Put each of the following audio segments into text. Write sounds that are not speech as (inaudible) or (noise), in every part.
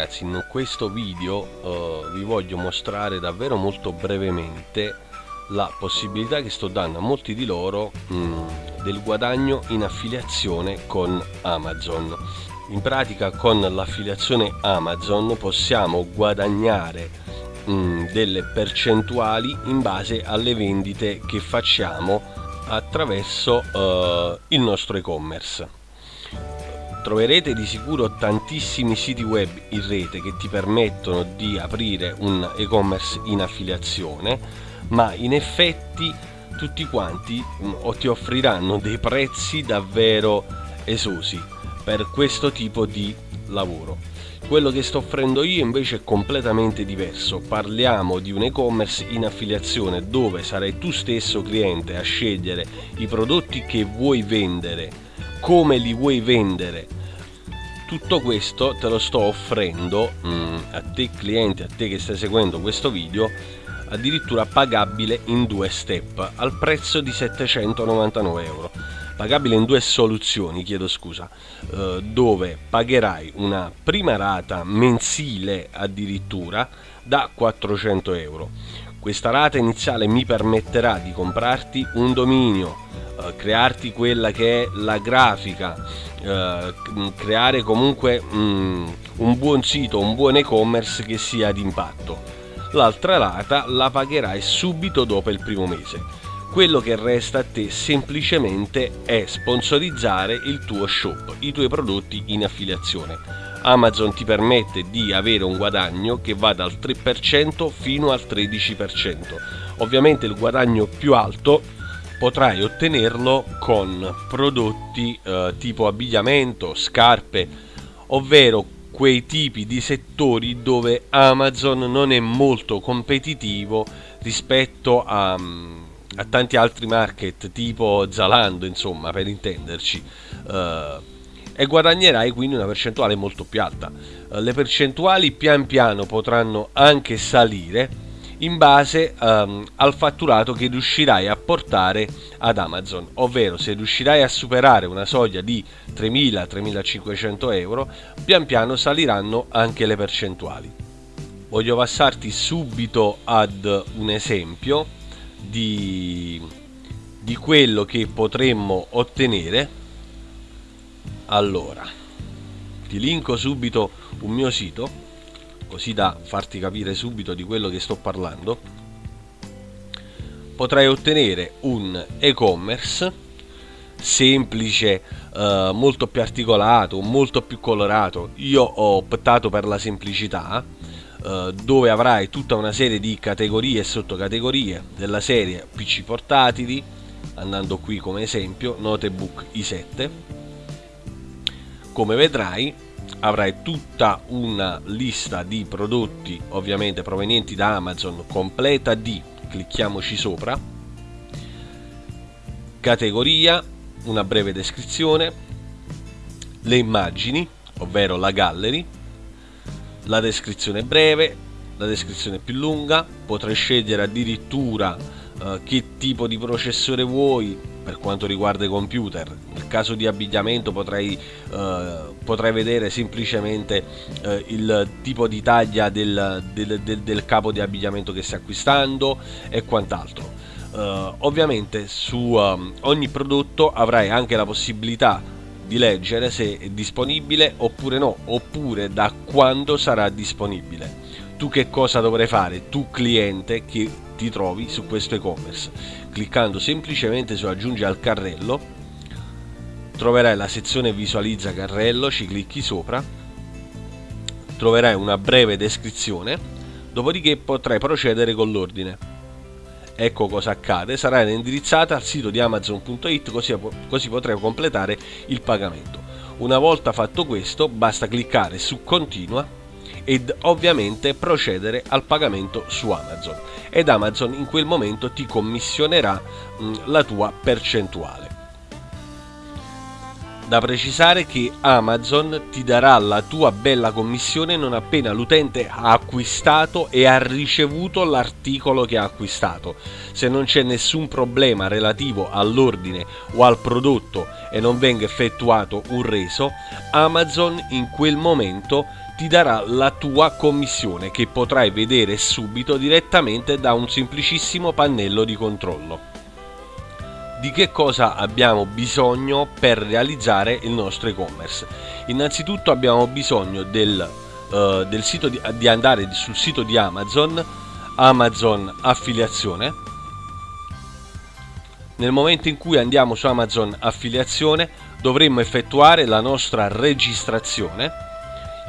ragazzi in questo video uh, vi voglio mostrare davvero molto brevemente la possibilità che sto dando a molti di loro mh, mm, del guadagno in affiliazione con Amazon. In pratica con l'affiliazione Amazon possiamo guadagnare mh, mm, delle percentuali in base alle vendite che facciamo attraverso uh, il nostro e-commerce troverete di sicuro tantissimi siti web in rete che ti permettono di aprire un e-commerce in affiliazione ma in effetti tutti quanti mm, ti offriranno dei prezzi davvero esosi per questo tipo di lavoro. Quello che sto offrendo io invece è completamente diverso. Parliamo di un e-commerce in affiliazione dove sarai tu stesso cliente a scegliere i prodotti che vuoi vendere come li vuoi vendere. Tutto questo te lo sto offrendo mm, a te cliente a te che stai seguendo questo video addirittura pagabile in due step al prezzo di 799 euro. Pagabile in due soluzioni chiedo scusa eh, dove pagherai una prima rata mensile addirittura da 400 euro. Questa rata iniziale mi permetterà di comprarti un dominio eh, crearti quella che è la grafica eh, creare comunque mm, un buon sito un buon e-commerce che sia d'impatto. L'altra rata la pagherai subito dopo il primo mese. Quello che resta a te semplicemente è sponsorizzare il tuo shop i tuoi prodotti in affiliazione. Amazon ti permette di avere un guadagno che va dal 3% fino al 13%. Ovviamente il guadagno più alto potrai ottenerlo con prodotti eh, tipo abbigliamento, scarpe, ovvero quei tipi di settori dove Amazon non è molto competitivo rispetto a, a tanti altri market tipo Zalando, insomma, per intenderci. Uh, e guadagnerai quindi una percentuale molto più alta. Uh, le percentuali pian piano potranno anche salire in base um, al fatturato che riuscirai a portare ad Amazon, ovvero se riuscirai a superare una soglia di 3.000-3.500 euro, pian piano saliranno anche le percentuali. Voglio passarti subito ad un esempio di, di quello che potremmo ottenere. Allora, ti linko subito un mio sito così da farti capire subito di quello che sto parlando, potrai ottenere un e-commerce semplice, eh, molto più articolato, molto più colorato. Io ho optato per la semplicità, eh, dove avrai tutta una serie di categorie e sottocategorie della serie PC portatili, andando qui come esempio, notebook i7. Come vedrai, avrai tutta una lista di prodotti ovviamente provenienti da Amazon completa di clicchiamoci sopra categoria una breve descrizione le immagini ovvero la gallery la descrizione breve la descrizione più lunga potrai scegliere addirittura uh, che tipo di processore vuoi per quanto riguarda i computer. Nel caso di abbigliamento potrei, uh, potrei vedere semplicemente uh, il tipo di taglia del, del, del, del, capo di abbigliamento che stai acquistando e quant'altro. Uh, ovviamente su um, ogni prodotto avrai anche la possibilità di leggere se è disponibile oppure no oppure da quando sarà disponibile. Tu che cosa dovrai fare? Tu cliente che ti trovi su questo e-commerce. Cliccando semplicemente su aggiungi al carrello, troverai la sezione visualizza carrello, ci clicchi sopra, troverai una breve descrizione, dopodiché potrai procedere con l'ordine. Ecco cosa accade, sarà indirizzata al sito di amazon.it così, così potrai completare il pagamento. Una volta fatto questo basta cliccare su continua ed ovviamente procedere al pagamento su Amazon ed Amazon in quel momento ti commissionerà la tua percentuale. Da precisare che Amazon ti darà la tua bella commissione non appena l'utente ha acquistato e ha ricevuto l'articolo che ha acquistato. Se non c'è nessun problema relativo all'ordine o al prodotto e non venga effettuato un reso, Amazon in quel momento ti darà la tua commissione che potrai vedere subito direttamente da un semplicissimo pannello di controllo. Di che cosa abbiamo bisogno per realizzare il nostro e-commerce? Innanzitutto abbiamo bisogno del, uh, del sito di, di andare sul sito di Amazon, Amazon affiliazione. Nel momento in cui andiamo su Amazon affiliazione dovremmo effettuare la nostra registrazione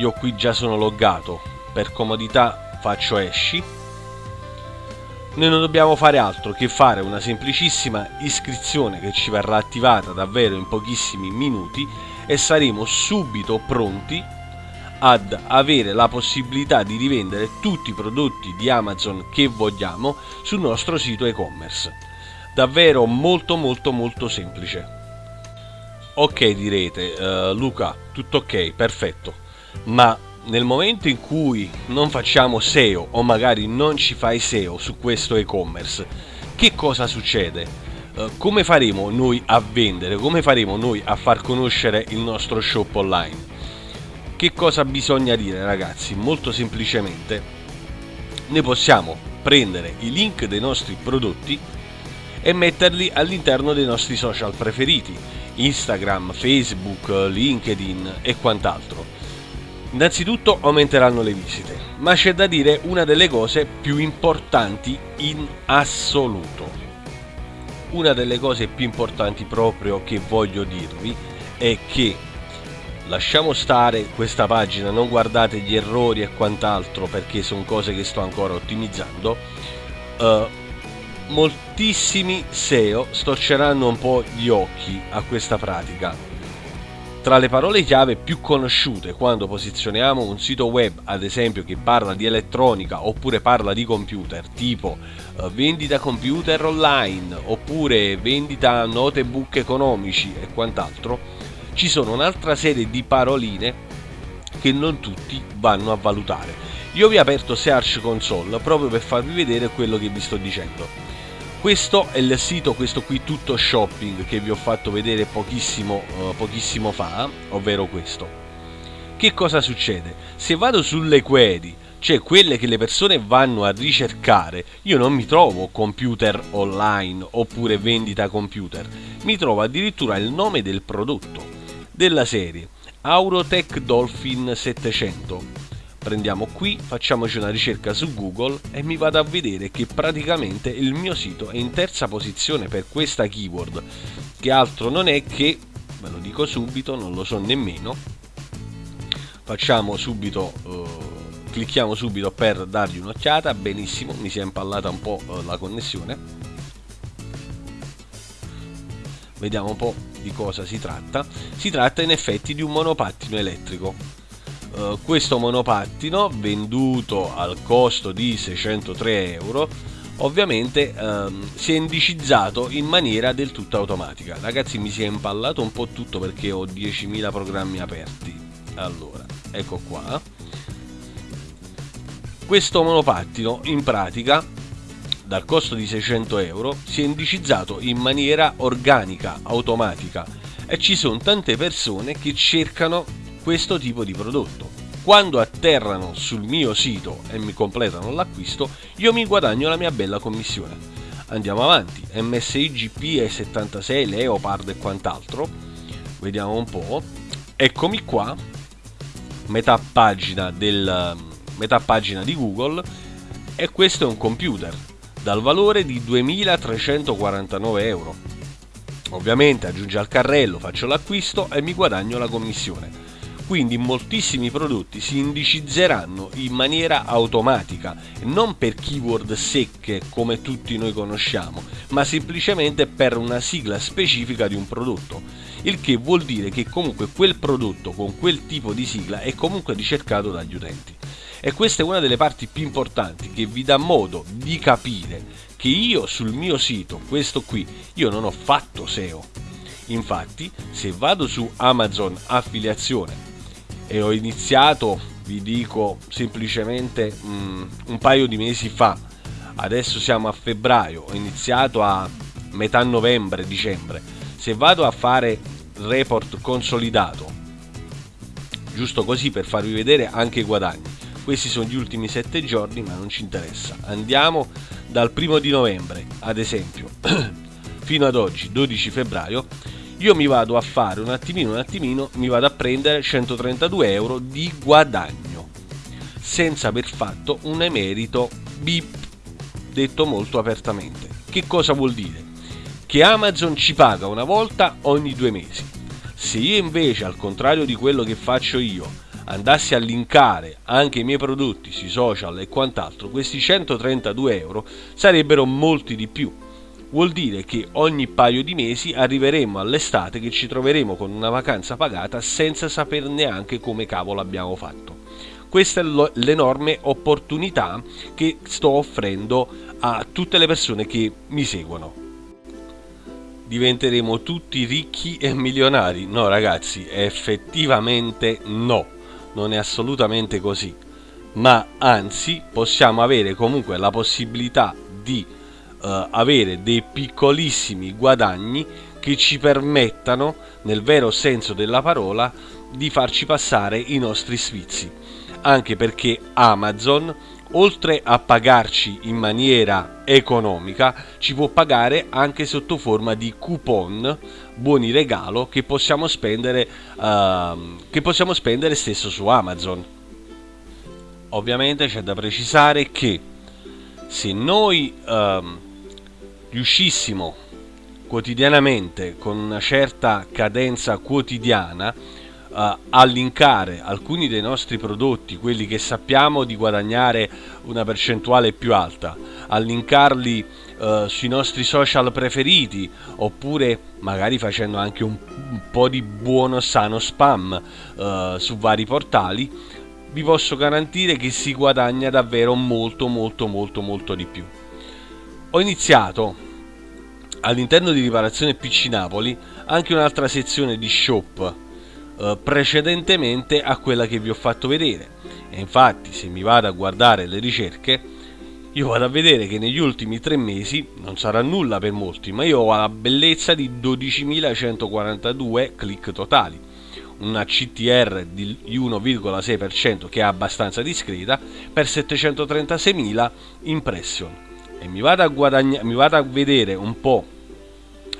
io qui già sono loggato per comodità faccio esci noi non dobbiamo fare altro che fare una semplicissima iscrizione che ci verrà attivata davvero in pochissimi minuti e saremo subito pronti ad avere la possibilità di rivendere tutti i prodotti di Amazon che vogliamo sul nostro sito e-commerce. Davvero molto molto molto semplice. Ok direte, uh, Luca, tutto ok, perfetto ma nel momento in cui non facciamo SEO o magari non ci fai SEO su questo e-commerce, che cosa succede? Uh, come faremo noi a vendere? Come faremo noi a far conoscere il nostro shop online? Che cosa bisogna dire ragazzi? Molto semplicemente noi possiamo prendere i link dei nostri prodotti e metterli all'interno dei nostri social preferiti, Instagram, Facebook, LinkedIn e quant'altro Innanzitutto aumenteranno le visite, ma c'è da dire una delle cose più importanti in assoluto. Una delle cose più importanti proprio che voglio dirvi è che lasciamo stare questa pagina, non guardate gli errori e quant'altro perché sono cose che sto ancora ottimizzando. Uh, moltissimi SEO storceranno un po' gli occhi a questa pratica tra le parole chiave più conosciute quando posizioniamo un sito web, ad esempio che parla di elettronica oppure parla di computer, tipo uh, vendita computer online oppure vendita notebook economici e quant'altro, ci sono un'altra serie di paroline che non tutti vanno a valutare. Io vi ho aperto Search Console proprio per farvi vedere quello che vi sto dicendo. Questo è il sito, questo qui tutto shopping che vi ho fatto vedere pochissimo, uh, pochissimo fa, ovvero questo. Che cosa succede? Se vado sulle query, cioè quelle che le persone vanno a ricercare, io non mi trovo computer online oppure vendita computer, mi trovo addirittura il nome del prodotto, della serie Aurotech Dolphin 700 prendiamo qui, facciamoci una ricerca su Google e mi vado a vedere che praticamente il mio sito è in terza posizione per questa keyword, che altro non è che, ve lo dico subito, non lo so nemmeno, facciamo subito, uh, clicchiamo subito per dargli un'occhiata, benissimo, mi si è impallata un po' uh, la connessione, vediamo un po' di cosa si tratta, si tratta in effetti di un monopattino elettrico eh, questo monopattino venduto al costo di 603 euro ovviamente ehm, si è indicizzato in maniera del tutto automatica. Ragazzi mi si è impallato un po' tutto perché ho 10.000 programmi aperti. Allora ecco qua. Questo monopattino in pratica dal costo di 600 euro si è indicizzato in maniera organica automatica. E ci sono tante persone che cercano questo tipo di prodotto. Quando atterrano sul mio sito e mi completano l'acquisto, io mi guadagno la mia bella commissione. Andiamo avanti, MSI GP E76, Leopard e quant'altro. Vediamo un po'. Eccomi qua, metà pagina, del, metà pagina di Google e questo è un computer dal valore di 2349 euro. Ovviamente aggiunge al carrello, faccio l'acquisto e mi guadagno la commissione quindi moltissimi prodotti si indicizzeranno in maniera automatica, non per keyword secche come tutti noi conosciamo, ma semplicemente per una sigla specifica di un prodotto, il che vuol dire che comunque quel prodotto con quel tipo di sigla è comunque ricercato dagli utenti. E questa è una delle parti più importanti che vi dà modo di capire che io sul mio sito, questo qui, io non ho fatto SEO. Infatti, se vado su Amazon affiliazione e ho iniziato, vi dico semplicemente mh, mm, un paio di mesi fa, adesso siamo a febbraio, ho iniziato a metà novembre, dicembre, se vado a fare report consolidato, giusto così per farvi vedere anche i guadagni. Questi sono gli ultimi 7 giorni, ma non ci interessa. Andiamo dal primo di novembre, ad esempio, (clears throat) fino ad oggi, 12 febbraio, io mi vado a fare un attimino, un attimino, mi vado a prendere 132 euro di guadagno, senza aver fatto un emerito BIP, detto molto apertamente. Che cosa vuol dire? Che Amazon ci paga una volta ogni due mesi. Se io invece, al contrario di quello che faccio io, andassi a linkare anche i miei prodotti sui social e quant'altro, questi 132 euro sarebbero molti di più vuol dire che ogni paio di mesi arriveremo all'estate che ci troveremo con una vacanza pagata senza saper neanche come cavolo abbiamo fatto. Questa è l'enorme opportunità che sto offrendo a tutte le persone che mi seguono. Diventeremo tutti ricchi e milionari? No ragazzi, effettivamente no, non è assolutamente così. Ma anzi possiamo avere comunque la possibilità di uh, avere dei piccolissimi guadagni che ci permettano, nel vero senso della parola, di farci passare i nostri sfizi. Anche perché Amazon, oltre a pagarci in maniera economica, ci può pagare anche sotto forma di coupon, buoni regalo che possiamo spendere, uh, che possiamo spendere stesso su Amazon. Ovviamente c'è da precisare che se noi uh, riuscissimo quotidianamente con una certa cadenza quotidiana uh, a linkare alcuni dei nostri prodotti, quelli che sappiamo di guadagnare una percentuale più alta, a linkarli uh, sui nostri social preferiti oppure magari facendo anche un, un po' di buono sano spam uh, su vari portali, vi posso garantire che si guadagna davvero molto molto molto molto di più ho iniziato all'interno di riparazione PC Napoli anche un'altra sezione di shop eh, precedentemente a quella che vi ho fatto vedere. E infatti se mi vado a guardare le ricerche io vado a vedere che negli ultimi tre mesi non sarà nulla per molti ma io ho la bellezza di 12.142 click totali. Una CTR di 1,6% che è abbastanza discreta per 736.000 impression e mi vado a, guadagna- mi vado a vedere un po'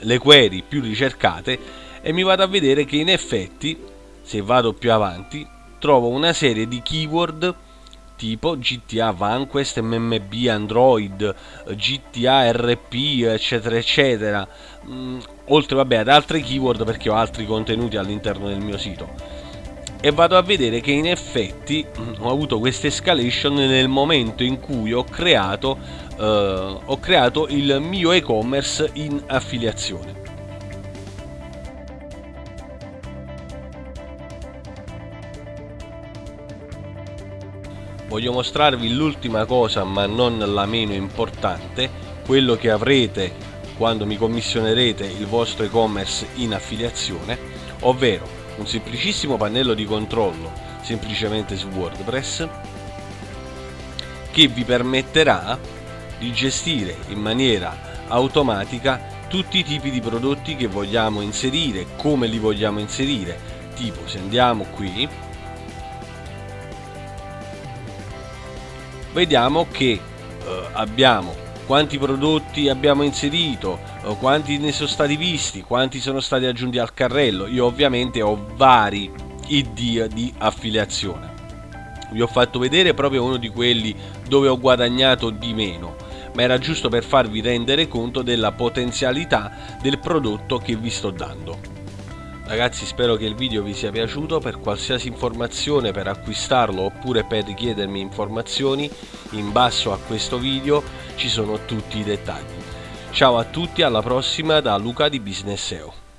le query più ricercate e mi vado a vedere che in effetti se vado più avanti trovo una serie di keyword tipo GTA Vanquest, MMB, Android, GTA RP, eccetera, eccetera, mm, oltre vabbè, ad altre keyword perché ho altri contenuti all'interno del mio sito. E vado a vedere che in effetti mm, ho avuto questa escalation nel momento in cui ho creato eh, ho creato il mio e-commerce in affiliazione. Voglio mostrarvi l'ultima cosa ma non la meno importante, quello che avrete quando mi commissionerete il vostro e-commerce in affiliazione, ovvero un semplicissimo pannello di controllo semplicemente su WordPress che vi permetterà di gestire in maniera automatica tutti i tipi di prodotti che vogliamo inserire, come li vogliamo inserire. Tipo se andiamo qui, vediamo che eh, abbiamo quanti prodotti abbiamo inserito, eh, quanti ne sono stati visti, quanti sono stati aggiunti al carrello. Io ovviamente ho vari ID di affiliazione. Vi ho fatto vedere proprio uno di quelli dove ho guadagnato di meno ma era giusto per farvi rendere conto della potenzialità del prodotto che vi sto dando. Ragazzi spero che il video vi sia piaciuto, per qualsiasi informazione per acquistarlo oppure per richiedermi informazioni in basso a questo video ci sono tutti i dettagli. Ciao a tutti, alla prossima da Luca di Business SEO.